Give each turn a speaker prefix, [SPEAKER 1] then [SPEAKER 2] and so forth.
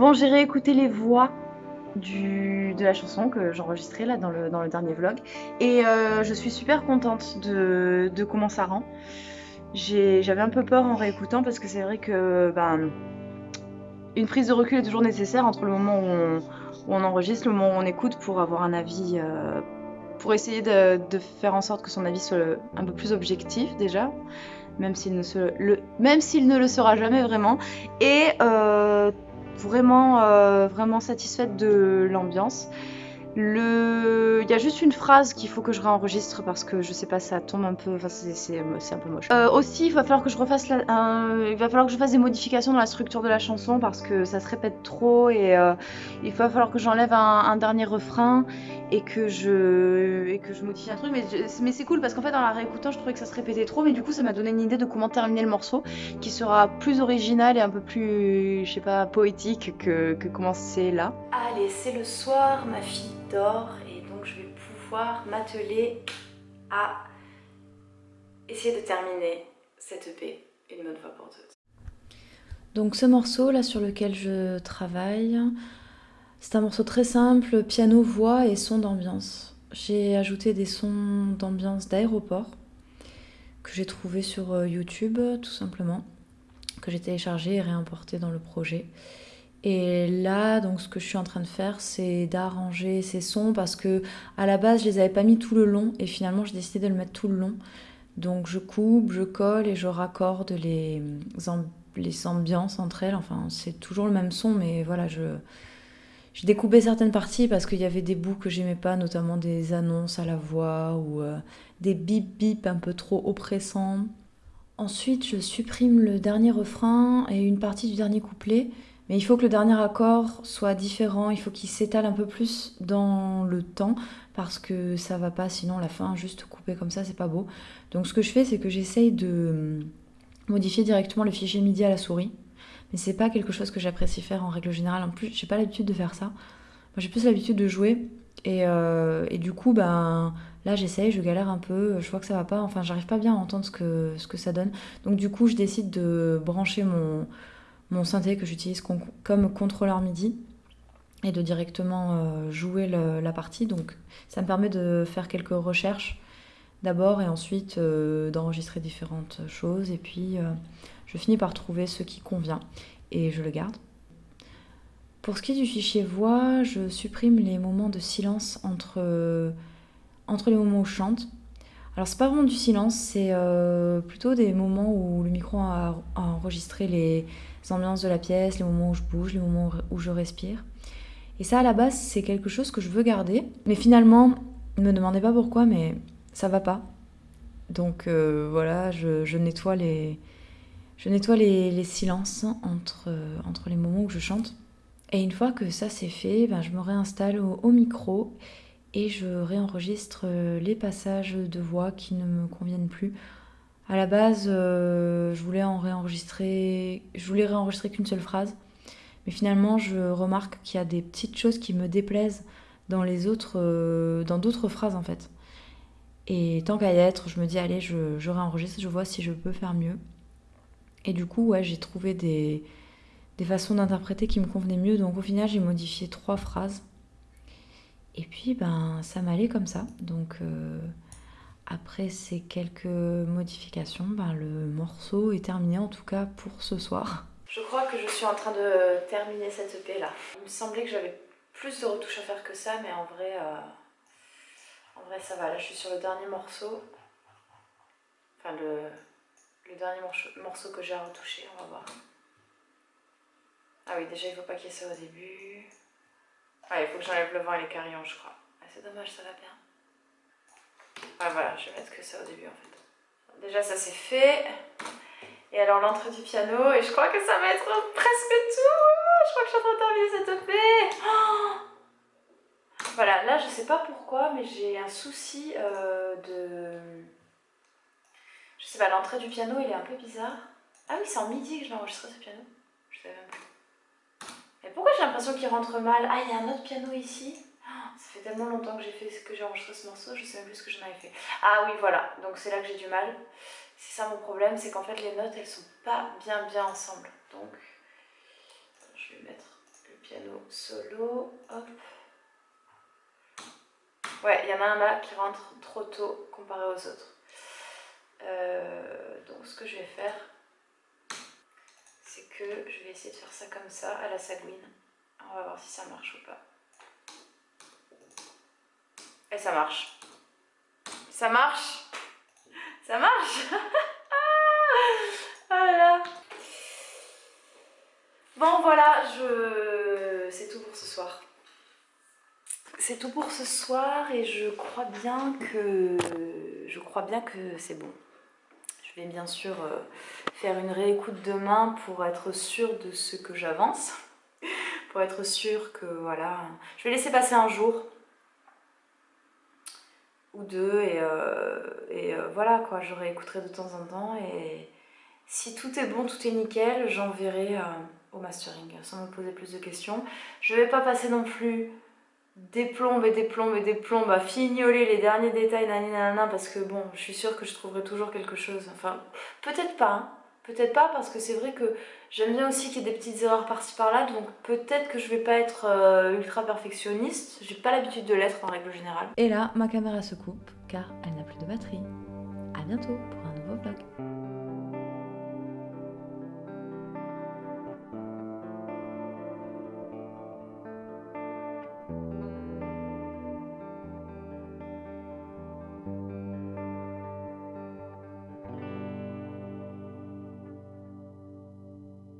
[SPEAKER 1] Bon, j'ai réécouté les voix de la chanson que j'enregistrais là dans le, dernier vlog et euh, je suis super contente de comment ça rend. J'avais un peu peur en réécoutant parce que c'est vrai que ben, une prise de recul est toujours nécessaire entre le moment où on, enregistre, le moment où on écoute pour avoir un avis, euh, pour essayer de, faire en sorte que son avis soit un peu plus objectif déjà, même s'il ne, le, même ne le sera jamais vraiment. Et euh, vraiment, euh, vraiment satisfaite de l'ambiance. Il y a juste une phrase qu'il faut que je réenregistre parce que je sais pas, ça tombe un peu, enfin c'est un peu moche. Euh, aussi, il va falloir que je refasse il va falloir que je fasse des modifications dans la structure de la chanson parce que ça se répète trop et euh, il va falloir que j'enlève un, dernier refrain et que je et modifie un truc. Mais, c'est cool parce qu'en fait dans la réécoutant, je trouvais que ça se répétait trop, mais du coup ça m'a donné une idée de comment terminer le morceau qui sera plus original et un peu plus, je sais pas, poétique que, que comment c'est là. Allez, c'est le soir, ma fille et donc je vais pouvoir m'atteler à essayer de terminer cette EP une bonne fois pour toutes.
[SPEAKER 2] Donc ce morceau là sur lequel je travaille, c'est un morceau très simple, piano, voix et son d'ambiance. J'ai ajouté des sons d'ambiance d'aéroport que j'ai trouvé sur euh, YouTube tout simplement, que j'ai téléchargé et réimporté dans le projet. Et là, donc, ce que je suis en train de faire, c'est d'arranger ces sons parce que à la base, je les avais pas mis tout le long et finalement, j'ai décidé de le mettre tout le long. Donc, je coupe, je colle et je raccorde les, les ambiances entre elles. Enfin, c'est toujours le même son, mais voilà, je, j'ai découpé certaines parties parce qu'il y avait des bouts que j'aimais pas, notamment des annonces à la voix ou euh, des bip bip un peu trop oppressants. Ensuite, je supprime le dernier refrain et une partie du dernier couplet mais il faut que le dernier accord soit différent, il faut qu'il s'étale un peu plus dans le temps parce que ça va pas, sinon la fin juste coupée comme ça, c'est pas beau. Donc ce que je fais, c'est que j'essaye de modifier directement le fichier MIDI à la souris. Mais c'est pas quelque chose que j'apprécie faire en règle générale. En plus, j'ai pas l'habitude de faire ça. Moi, j'ai plus l'habitude de jouer. Et, euh, et, du coup, ben, là, j'essaye, je galère un peu, je vois que ça va pas. Enfin, j'arrive pas bien à entendre ce que, ce que ça donne. Donc, du coup, je décide de brancher mon, mon synthé que j'utilise comme contrôleur MIDI et de directement euh, jouer la partie. Donc ça me permet de faire quelques recherches d'abord et ensuite euh, d'enregistrer différentes choses et puis euh, je finis par trouver ce qui convient et je le garde. Pour ce qui est du fichier voix, je supprime les moments de silence entre, entre les moments où je chante. Alors c'est pas vraiment du silence, c'est plutôt des moments où le micro a enregistré les, ambiances de la pièce, les moments où je bouge, les moments où je respire. Et ça, à la base, c'est quelque chose que je veux garder. Mais finalement, ne me demandez pas pourquoi, mais ça va pas. Donc euh, voilà, je, nettoie les, je nettoie les, silences entre, entre les moments où je chante. Et une fois que ça c'est fait, ben, je me réinstalle au, micro et je réenregistre les passages de voix qui ne me conviennent plus à la base, euh, je voulais je voulais réenregistrer qu'une seule phrase, mais finalement, je remarque qu'il y a des petites choses qui me déplaisent dans les autres, euh, dans d'autres phrases en fait. Et tant qu'à y être, je me dis allez, je, je, réenregistre, je vois si je peux faire mieux. Et du coup, ouais, j'ai trouvé des, des façons d'interpréter qui me convenaient mieux. Donc au final, j'ai modifié trois phrases. Et puis, ben, ça m'allait comme ça. Donc euh, après ces quelques modifications, ben, le morceau est terminé en tout cas pour ce soir.
[SPEAKER 1] Je crois que je suis en train de terminer cette EP là. Il me semblait que j'avais plus de retouches à faire que ça, mais en vrai, euh, en vrai ça va. Là je suis sur le dernier morceau. Enfin le, dernier morceau que j'ai à retoucher, on va voir. Ah oui, déjà il faut pas qu'il y ait ça au début. Ah, il faut que j'enlève le vent et les carillons, je crois. Ah, c'est dommage, ça va bien. Ah voilà, je vais mettre que ça au début en fait. Déjà ça c'est fait. Et alors l'entrée du piano, et je crois que ça va être presque tout. Je crois que je suis en train de terminer cette EP. Oh voilà, là je sais pas pourquoi, mais j'ai un souci euh, de... Je sais pas, l'entrée du piano il est un peu bizarre. Ah oui, c'est en midi que je vais enregistrer ce piano.
[SPEAKER 2] Je savais même pas. Et pourquoi j'ai l'impression qu'il rentre mal? Ah, il y a un autre piano ici. Fait tellement longtemps que j'ai fait ce que j'ai enregistré ce morceau, je sais même plus ce que j'en avais fait. Ah oui, voilà, donc c'est là que j'ai du mal. C'est ça mon problème, c'est qu'en fait les notes elles sont pas bien bien ensemble. Donc je vais mettre le piano solo, hop. Ouais, il y en a un là qui rentre trop tôt comparé aux autres. Euh, donc ce que je vais faire, c'est que je vais essayer de faire ça comme ça, à la sagouine. On va voir si ça marche ou pas. Et ça marche. Ça marche Ça marche Voilà. Bon voilà, je... c'est tout pour ce soir. C'est tout pour ce soir et je crois bien que je crois bien que c'est bon. Je vais bien sûr euh, faire une réécoute demain pour être sûre de ce que j'avance. pour être sûre que voilà... Je vais laisser passer un jour ou deux et, euh, euh, voilà quoi, je réécouterai de temps en temps et si tout est bon, tout est nickel, j'enverrai au mastering sans me poser plus de questions. Je vais pas passer non plus des plombes et des plombes et des plombes à fignoler les derniers détails nanana parce que bon je suis sûre que je trouverai toujours quelque chose enfin peut-être pas hein. Peut-être pas parce que c'est vrai que j'aime bien aussi qu'il y ait des petites erreurs par-ci par-là donc peut-être que je vais pas être euh, ultra perfectionniste. J'ai pas l'habitude de l'être en règle générale.
[SPEAKER 3] Et là ma caméra se coupe car elle n'a plus de batterie. À bientôt pour un nouveau vlog